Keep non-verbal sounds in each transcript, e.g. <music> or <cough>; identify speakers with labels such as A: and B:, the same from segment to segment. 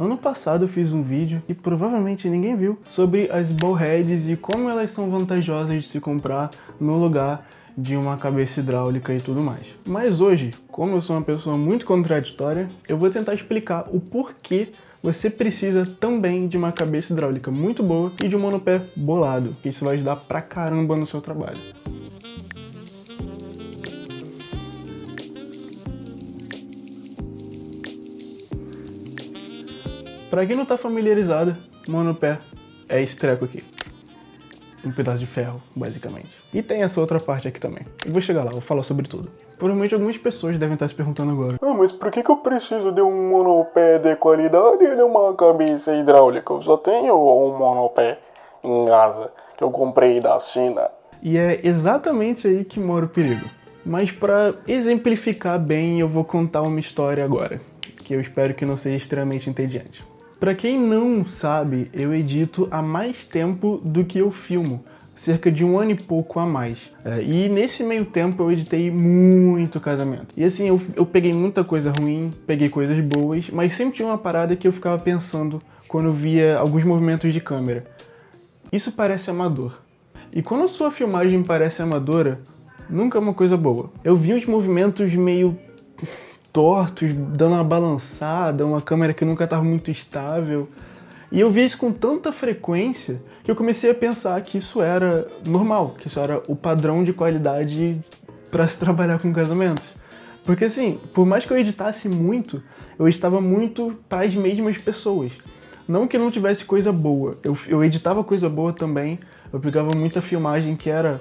A: Ano passado eu fiz um vídeo, que provavelmente ninguém viu, sobre as ballheads e como elas são vantajosas de se comprar no lugar de uma cabeça hidráulica e tudo mais. Mas hoje, como eu sou uma pessoa muito contraditória, eu vou tentar explicar o porquê você precisa também de uma cabeça hidráulica muito boa e de um monopé bolado, que isso vai ajudar pra caramba no seu trabalho. Pra quem não tá familiarizado, monopé é esse treco aqui. Um pedaço de ferro, basicamente. E tem essa outra parte aqui também. Eu vou chegar lá, vou falar sobre tudo. Provavelmente algumas pessoas devem estar se perguntando agora.
B: Ah, mas por que, que eu preciso de um monopé de qualidade e de uma cabeça hidráulica? Eu só tenho um monopé em casa que eu comprei da China.
A: E é exatamente aí que mora o perigo. Mas para exemplificar bem, eu vou contar uma história agora, que eu espero que não seja extremamente entediante. Para quem não sabe, eu edito há mais tempo do que eu filmo, cerca de um ano e pouco a mais. É, e nesse meio tempo eu editei muito casamento. E assim, eu, eu peguei muita coisa ruim, peguei coisas boas, mas sempre tinha uma parada que eu ficava pensando quando via alguns movimentos de câmera. Isso parece amador. E quando a sua filmagem parece amadora, nunca é uma coisa boa. Eu vi uns movimentos meio tortos, dando uma balançada, uma câmera que nunca estava muito estável. E eu via isso com tanta frequência que eu comecei a pensar que isso era normal, que isso era o padrão de qualidade para se trabalhar com casamentos. Porque assim, por mais que eu editasse muito, eu editava muito para as mesmas pessoas. Não que não tivesse coisa boa, eu, eu editava coisa boa também, eu pegava muita filmagem que era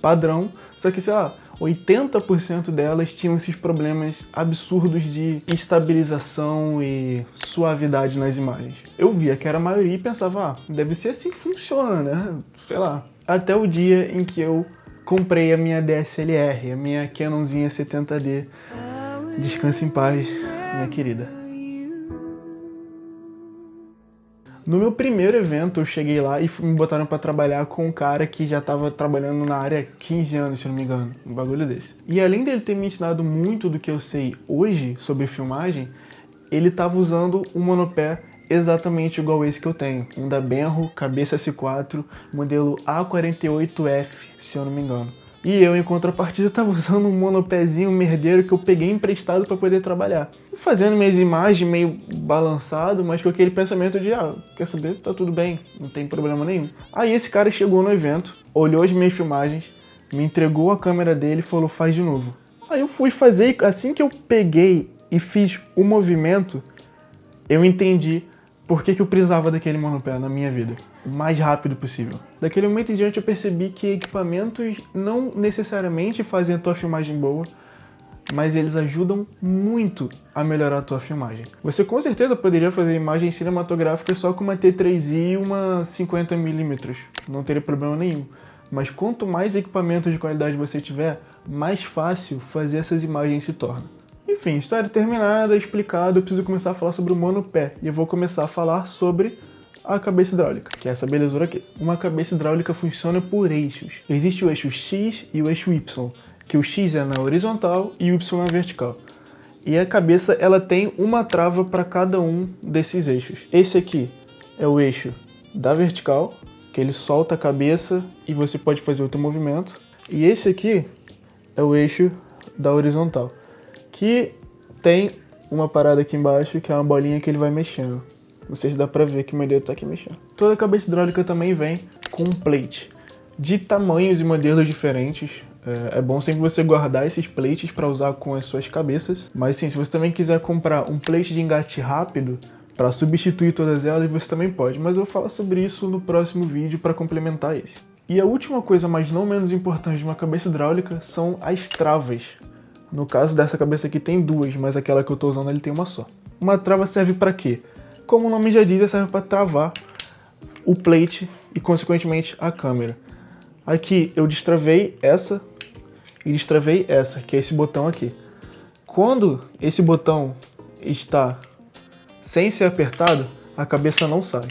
A: padrão, só que sei lá, 80% delas tinham esses problemas absurdos de estabilização e suavidade nas imagens. Eu via que era a maioria e pensava, ah, deve ser assim que funciona, né? Sei lá. Até o dia em que eu comprei a minha DSLR, a minha Canonzinha 70D. Descanse em paz, minha querida. No meu primeiro evento, eu cheguei lá e me botaram para trabalhar com um cara que já estava trabalhando na área há 15 anos, se não me engano, um bagulho desse. E além dele ter me ensinado muito do que eu sei hoje sobre filmagem, ele estava usando um monopé exatamente igual esse que eu tenho, um da Benro, cabeça S4, modelo A48F, se eu não me engano. E eu, em contrapartida, <laughs> estava usando um monopézinho merdeiro que eu peguei emprestado para poder trabalhar. Fazendo minhas imagens meio balançado, mas com aquele pensamento de, ah, quer saber, tá tudo bem, não tem problema nenhum. Aí esse cara chegou no evento, olhou as minhas filmagens, me entregou a câmera dele e falou, faz de novo. Aí eu fui fazer, assim que eu peguei e fiz o movimento, eu entendi por que, que eu precisava daquele monopé na minha vida o mais rápido possível. Daquele momento em diante eu percebi que equipamentos não necessariamente fazem a tua filmagem boa, mas eles ajudam muito a melhorar a tua filmagem. Você com certeza poderia fazer imagens cinematográficas só com uma T3i e uma 50mm, não teria problema nenhum. Mas quanto mais equipamento de qualidade você tiver, mais fácil fazer essas imagens se torna. Enfim, história terminada, explicado, eu preciso começar a falar sobre o monopé. E eu vou começar a falar sobre a cabeça hidráulica, que é essa belezura aqui. Uma cabeça hidráulica funciona por eixos. Existe o eixo X e o eixo Y, que o X é na horizontal e o Y na vertical. E a cabeça ela tem uma trava para cada um desses eixos. Esse aqui é o eixo da vertical, que ele solta a cabeça e você pode fazer outro movimento. E esse aqui é o eixo da horizontal, que tem uma parada aqui embaixo, que é uma bolinha que ele vai mexendo. Não sei se dá pra ver que meu dedo tá aqui mexendo. Toda cabeça hidráulica também vem com um plate de tamanhos e modelos diferentes. É, é bom sempre você guardar esses plates para usar com as suas cabeças. Mas sim, se você também quiser comprar um plate de engate rápido para substituir todas elas, você também pode. Mas eu vou falar sobre isso no próximo vídeo para complementar esse. E a última coisa, mas não menos importante de uma cabeça hidráulica, são as travas. No caso dessa cabeça aqui tem duas, mas aquela que eu estou usando ele tem uma só. Uma trava serve para quê? Como o nome já diz, serve para travar o plate e, consequentemente, a câmera. Aqui eu destravei essa e destravei essa, que é esse botão aqui. Quando esse botão está sem ser apertado, a cabeça não sai.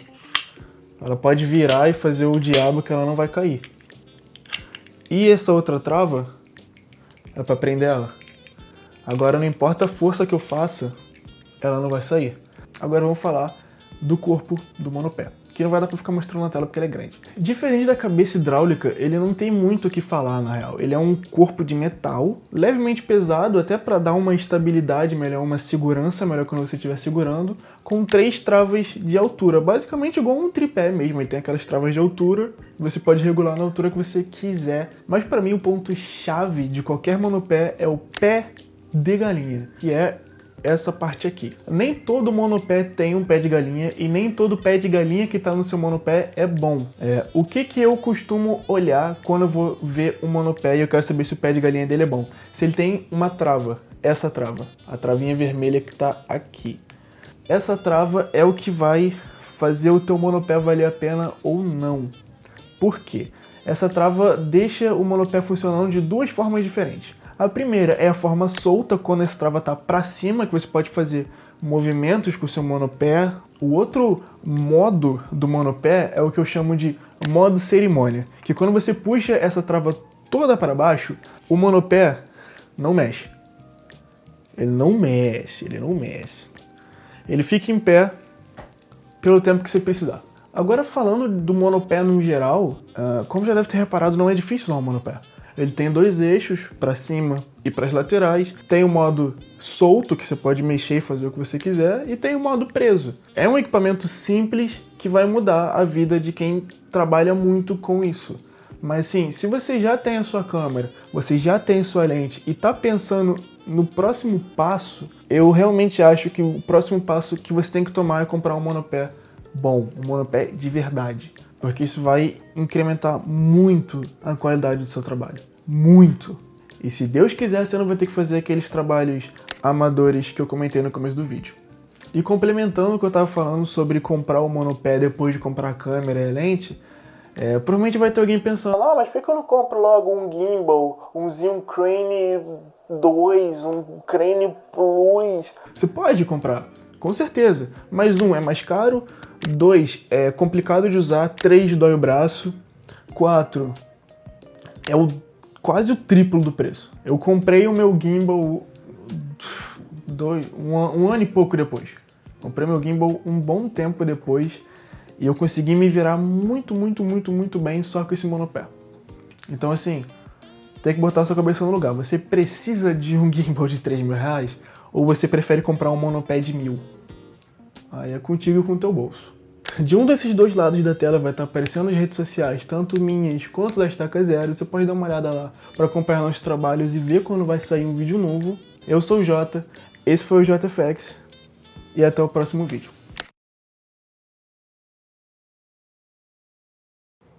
A: Ela pode virar e fazer o diabo que ela não vai cair. E essa outra trava é para prender ela. Agora não importa a força que eu faça, ela não vai sair. Agora vamos falar do corpo do monopé que não vai dar pra ficar mostrando na tela porque ele é grande. Diferente da cabeça hidráulica, ele não tem muito o que falar na real. Ele é um corpo de metal, levemente pesado, até para dar uma estabilidade melhor, uma segurança melhor quando você estiver segurando, com três travas de altura, basicamente igual um tripé mesmo. Ele tem aquelas travas de altura, você pode regular na altura que você quiser. Mas para mim o ponto chave de qualquer monopé é o pé de galinha, que é essa parte aqui. Nem todo monopé tem um pé de galinha e nem todo pé de galinha que está no seu monopé é bom. É, o que, que eu costumo olhar quando eu vou ver um monopé e eu quero saber se o pé de galinha dele é bom? Se ele tem uma trava, essa trava, a travinha vermelha que está aqui. Essa trava é o que vai fazer o teu monopé valer a pena ou não. Por quê? Essa trava deixa o monopé funcionando de duas formas diferentes. A primeira é a forma solta, quando essa trava está para cima, que você pode fazer movimentos com o seu monopé. O outro modo do monopé é o que eu chamo de modo cerimônia, que quando você puxa essa trava toda para baixo, o monopé não mexe. Ele não mexe, ele não mexe. Ele fica em pé pelo tempo que você precisar. Agora falando do monopé no geral, uh, como já deve ter reparado, não é difícil usar um monopé. Ele tem dois eixos, para cima e para as laterais. Tem o modo solto, que você pode mexer e fazer o que você quiser. E tem o modo preso. É um equipamento simples que vai mudar a vida de quem trabalha muito com isso. Mas sim, se você já tem a sua câmera, você já tem sua lente e está pensando no próximo passo, eu realmente acho que o próximo passo que você tem que tomar é comprar um monopé bom, um monopé de verdade porque isso vai incrementar muito a qualidade do seu trabalho. Muito! E se Deus quiser, você não vai ter que fazer aqueles trabalhos amadores que eu comentei no começo do vídeo. E complementando o que eu estava falando sobre comprar o monopé depois de comprar a câmera e a lente, é, provavelmente vai ter alguém pensando, ah, mas por que eu não compro logo um gimbal, um Zoom Crane 2, um Crane Plus? Você pode comprar, com certeza, mas um, é mais caro, Dois, é complicado de usar. Três, dói o braço. Quatro, é o, quase o triplo do preço. Eu comprei o meu gimbal dois, um, um ano e pouco depois. Comprei meu gimbal um bom tempo depois e eu consegui me virar muito, muito, muito, muito bem só com esse monopé. Então assim, tem que botar sua cabeça no lugar. Você precisa de um <laughs> gimbal de 3 mil reais ou você prefere comprar um monopé de mil? Aí é contigo e com o teu bolso. De um desses dois lados da tela vai estar aparecendo as redes sociais, tanto minhas quanto da Estaca Zero. Você pode dar uma olhada lá para acompanhar nossos trabalhos e ver quando vai sair um vídeo novo. Eu sou o Jota, esse foi o JFX e até o próximo vídeo.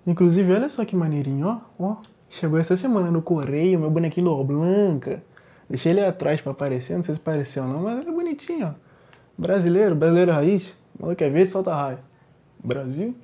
A: Inclusive, olha só que maneirinho, ó. ó. Chegou essa semana no correio, meu bonequinho do Blanca. Deixei ele atrás para aparecer, não sei se apareceu ou não, mas ele é bonitinho, ó. Brasileiro, brasileiro raiz. Maluco é verde, solta raio. Brasil.